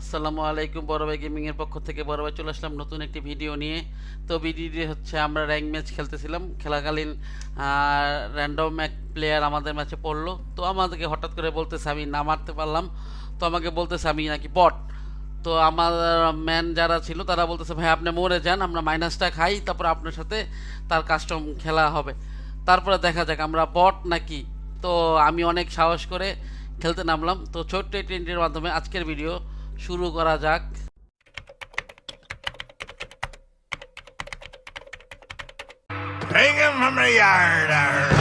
আসসালামু আলাইকুম বড় ভাই গেমিং এর পক্ষ থেকে। বড় ভাই চলে আসলাম নতুন একটি ভিডিও নিয়ে। তো ভিডিওটি হচ্ছে আমরা র্যাঙ্ক ম্যাচ খেলতেছিলাম। খেলাকালীন র্যান্ডম এক প্লেয়ার আমাদের ম্যাচে পড়ল। তো আমাদেরকে হঠাৎ করে বলতেছে, আমি না মারতে পারলাম। তো আমাকে বলতেছে, আমি নাকি বট তো আমার ম্যান যারা ছিল, তারা বলতেছে, ভাই, আপনি মরে যান, আমরা মাইনাসটা খাই, তারপর আপনার সাথে তার কাস্টম খেলা হবে। তারপরে দেখা যাক, আমরা বট নাকি? তো আমি অনেক সাহস করে খেলতে নামলাম। তো ছোট্ট টেন্টের মাধ্যমে আজকের ভিডিও শুরু করা যাক Bring him from the yard.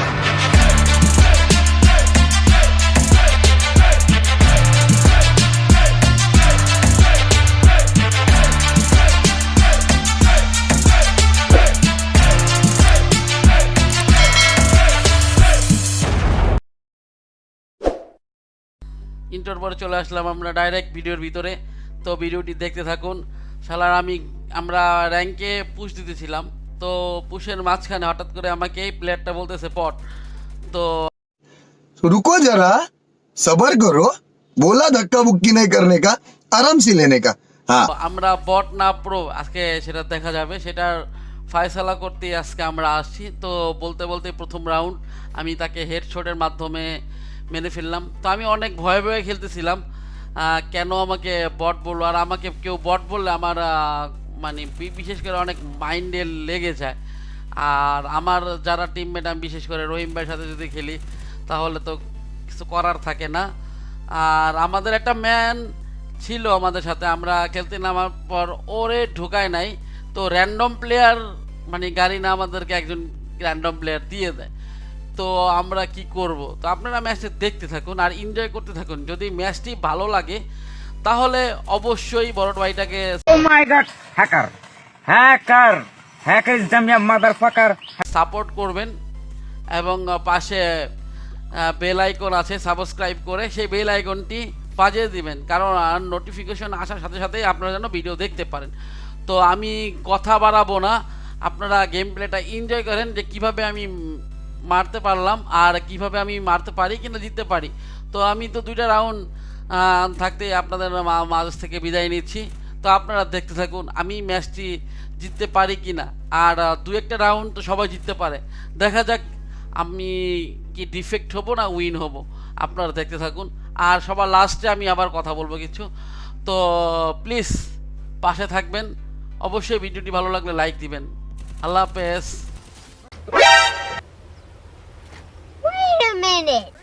ইন্টার পরে চলে আসলাম আমরা ডাইরেক্ট ভিডিওর ভিতরে। তো ভিডিওটি দেখতে থাকুন। সালার আমি আমরা র্যাঙ্কে পুশ দিতেছিলাম। তো পুশের মাঝখানে হঠাৎ করে আমাকে এই প্লেয়ারটা বলতেছে পট। তো রুকো যারা সবার করো বলা ধাক্কা বুক্কি নেই করনে কা আরাম সি লেনে কা। হ্যাঁ। আমরা বট না প্রো আজকে সেটা দেখা যাবে। সেটার ফায়সালা করতে আজকে আমরা আসছি। তো বলতে বলতে প্রথম রাউন্ড আমি তাকে হেডশটের মাধ্যমে মেরে ফেললাম। তো আমি অনেক ভয়ে ভয়ে খেলতেছিলাম। কেন আমাকে বট বলল? আর আমাকে কেউ বট বললে আমার মানে বিশেষ করে অনেক মাইন্ডে লেগে যায়। আর আমার যারা টিমমেট আমি বিশেষ করে রহিম ভাইয়ের সাথে যদি খেলি, তাহলে তো কিছু করার থাকে না। আর আমাদের একটা ম্যান ছিল আমাদের সাথে, আমরা খেলতে নামার পর ওরে ঢুকায় নাই। তো র্যান্ডম প্লেয়ার মানে গাড়ি না আমাদেরকে একজন র্যান্ডম প্লেয়ার দিয়ে দেয়। তো আমরা কি করব তো আপনারা ম্যাচটা দেখতে থাকুন আর এনজয় করতে থাকুন যদি ম্যাচটি ভালো লাগে তাহলে অবশ্যই বড় ভাইটাকে hacker. Hacker. Hacker is dumb, yeah, motherfucker. Support করবেন এবং পাশে বেল আইকন আছে সাবস্ক্রাইব করে সেই বেল আইকনটি বাজিয়ে দিবেন কারণ নোটিফিকেশন আসার সাথে সাথেই আপনারা যেন ভিডিও দেখতে পারেন তো আমি কথা বাড়াবো না আপনারা গেম প্লেটা এনজয় করেন যে কীভাবে আমি মারতে পারলাম আর কীভাবে আমি মারতে পারি কিনা জিততে পারি। তো আমি তো দুইটা রাউন্ড থাকতে আপনাদের মাঝ থেকে বিদায় নিচ্ছি। তো আপনারা দেখতে থাকুন, আমি ম্যাচটি জিততে পারি কি না আর দু একটা রাউন্ড তো সবাই জিততে পারে। দেখা যাক, আমি কি ডিফেক্ট হব না উইন হব। আপনারা দেখতে থাকুন। আর সবার লাস্টে আমি আবার কথা বলব কিছু। তো প্লিজ পাশে থাকবেন। অবশ্যই ভিডিওটি ভালো লাগলে লাইক দিবেন। আল্লাহ হাফেজ। Minute.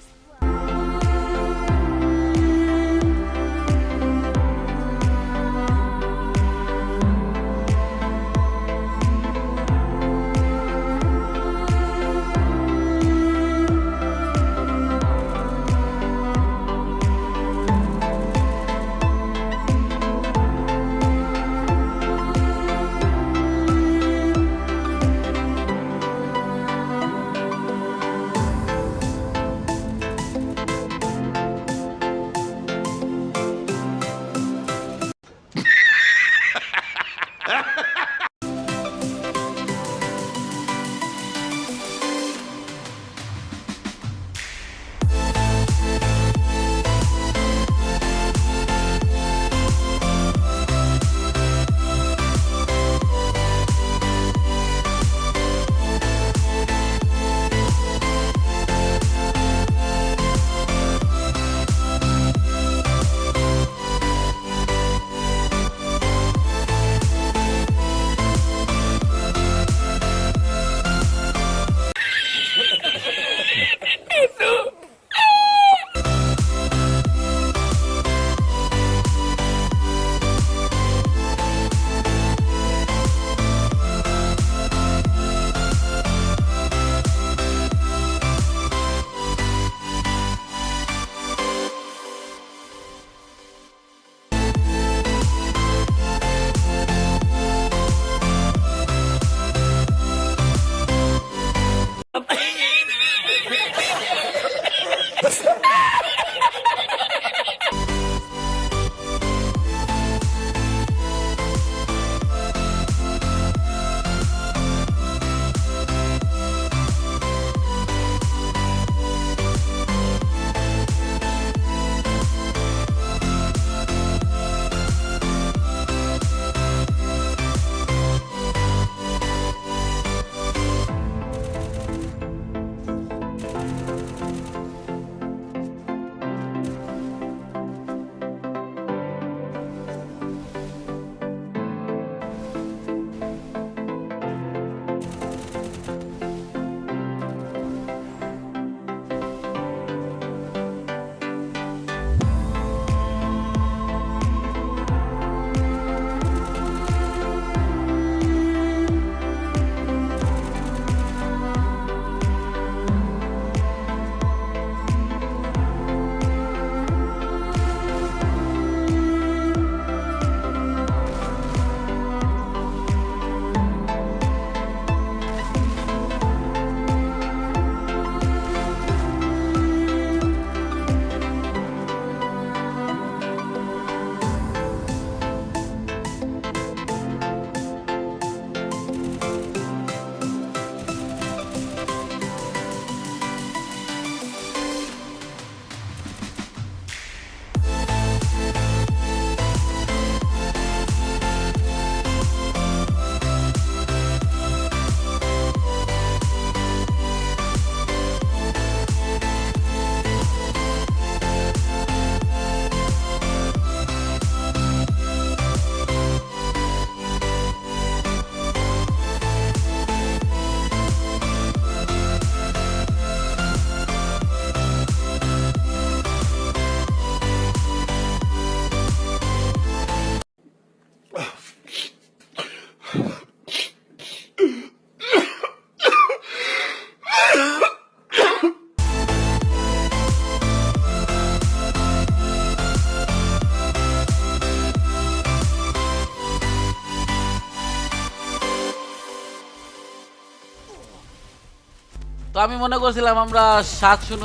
তো আমি মনে করছিলাম আমরা সাত শূন্য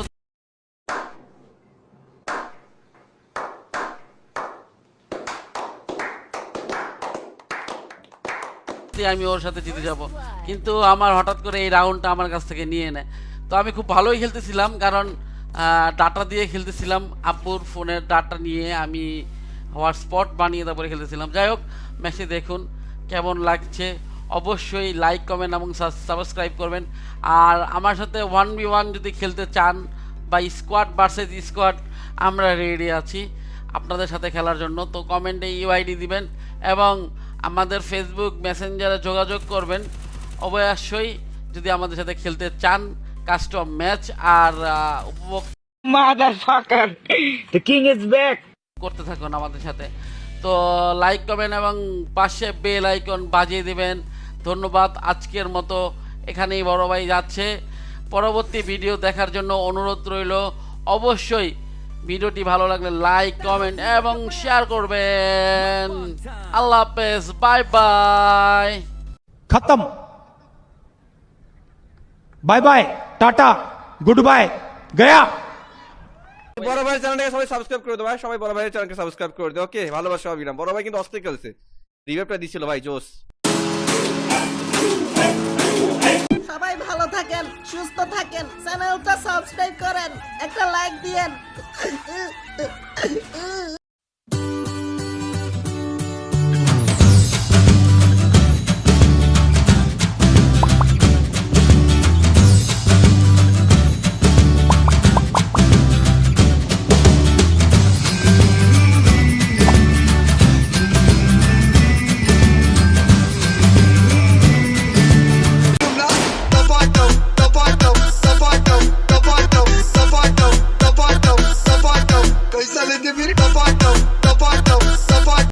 আমি ওর সাথে জিতে যাব। কিন্তু আমার হঠাৎ করে এই রাউন্ডটা আমার কাছ থেকে নিয়ে নেয়। তো আমি খুব ভালোই খেলতেছিলাম কারণ ডাটা দিয়ে খেলতেছিলাম। আপুর ফোনের ডাটা নিয়ে আমি হটস্পট বানিয়ে তারপরে খেলতেছিলাম। যাই হোক ম্যাচে দেখুন কেমন লাগছে। অবশ্যই লাইক কমেন্ট এবং সাবস্ক্রাইব করবেন। আর আমার সাথে ওয়ান বি ওয়ান যদি খেলতে চান বা স্কোয়াড ভার্সেস স্কোয়াড আমরা রেডি আছি আপনাদের সাথে খেলার জন্য। তো কমেন্টে ইউআইডি দিবেন এবং আমাদের ফেসবুক মেসেঞ্জারে যোগাযোগ করবেন। অবশ্যই যদি আমাদের সাথে খেলতে চান কাস্টম ম্যাচ আর উপভোগ Motherfucker! The king করতে থাকুন আমাদের সাথে। তো লাইক করবেন এবং পাশে বেল আইকন বাজিয়ে দিবেন। ধন্যবাদ। আজকের মতো এখানেই বড় ভাই যাচ্ছে। পরবর্তী ভিডিও দেখার জন্য অনুরোধ রইল অবশ্যই ভিডিওটি ভালো লাগলে লাইক কমেন্ট এবং শেয়ার করবেন। আল্লাহ হাফেজ বাই বাই। খতম। Bye bye tata good bye Gaya. বড় ভাই চ্যানেলটাকে সবাই সাবস্ক্রাইব করে দাও ভাই সবাই বড় ভাইয়ের চ্যানেলকে সাবস্ক্রাইব করে দাও ওকে ভালোবাসা অবিরাম বড় ভাই কিন্তু অস্থির খেলছে। রিভাইভটা দিছিল ভাই জোস সবাই ভালো থাকেন সুস্থ থাকেন চ্যানেলটা সাবস্ক্রাইব করেন একটা লাইক দিয়েন।